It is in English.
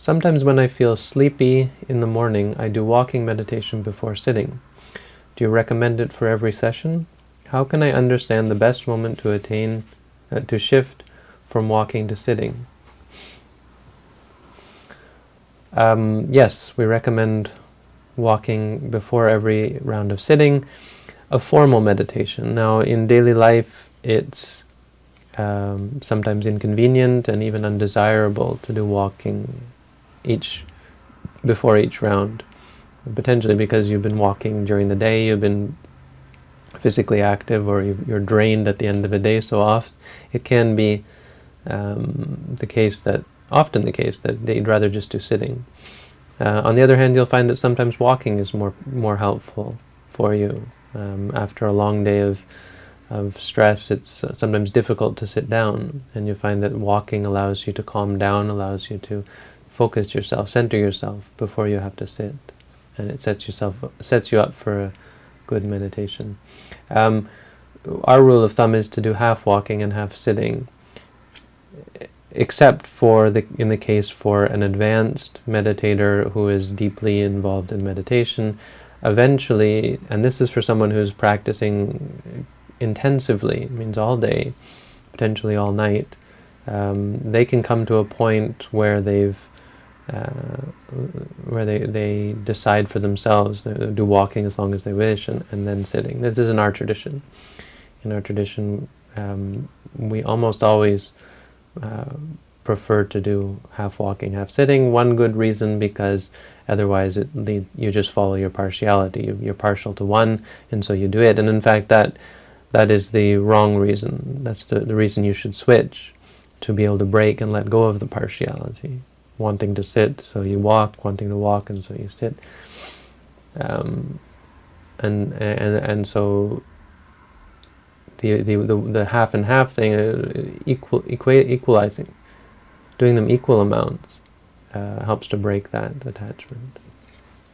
Sometimes when I feel sleepy in the morning, I do walking meditation before sitting. Do you recommend it for every session? How can I understand the best moment to attain, uh, to shift from walking to sitting? Um, yes, we recommend walking before every round of sitting, a formal meditation. Now, in daily life, it's um, sometimes inconvenient and even undesirable to do walking each before each round. Potentially because you've been walking during the day, you've been physically active, or you're drained at the end of the day so often, it can be um, the case that, often the case, that they'd rather just do sitting. Uh, on the other hand, you'll find that sometimes walking is more, more helpful for you. Um, after a long day of, of stress, it's sometimes difficult to sit down, and you find that walking allows you to calm down, allows you to focus yourself, center yourself before you have to sit, and it sets yourself sets you up for a good meditation. Um, our rule of thumb is to do half walking and half sitting, except for the in the case for an advanced meditator who is deeply involved in meditation. Eventually, and this is for someone who's practicing intensively, means all day, potentially all night, um, they can come to a point where they've where they, they decide for themselves, they do walking as long as they wish, and, and then sitting. This is in our tradition. In our tradition, um, we almost always uh, prefer to do half walking, half sitting. One good reason because otherwise it lead, you just follow your partiality. You're partial to one, and so you do it. And in fact, that that is the wrong reason. That's the, the reason you should switch, to be able to break and let go of the partiality wanting to sit, so you walk, wanting to walk, and so you sit. Um, and and and so the the the, the half and half thing, uh, equal equalizing, doing them equal amounts, uh, helps to break that attachment.